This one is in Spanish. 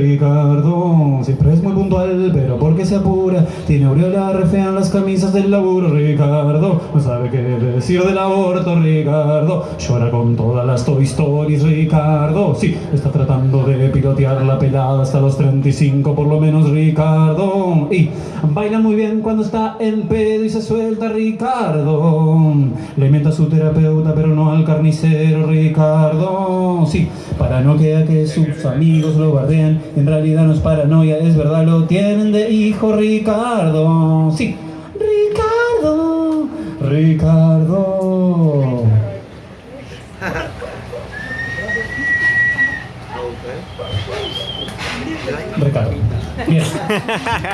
Ricardo siempre es muy puntual, pero porque se apura, tiene aureola re fea en las camisas del laburo. Ricardo no sabe qué decir del aborto. Ricardo llora con todas las Toy Stories. Ricardo, sí, está tratando de pilotear la pelada hasta los 35 por lo menos. Ricardo y baila muy bien cuando está en pedo y se suelta. Ricardo le mienta a su terapeuta, pero no al carnicero. Ricardo, sí, paranoia que sus amigos lo bardean. En realidad no es paranoia, es verdad, lo tienen de hijo Ricardo. Sí, Ricardo, Ricardo. Ricardo. Bien.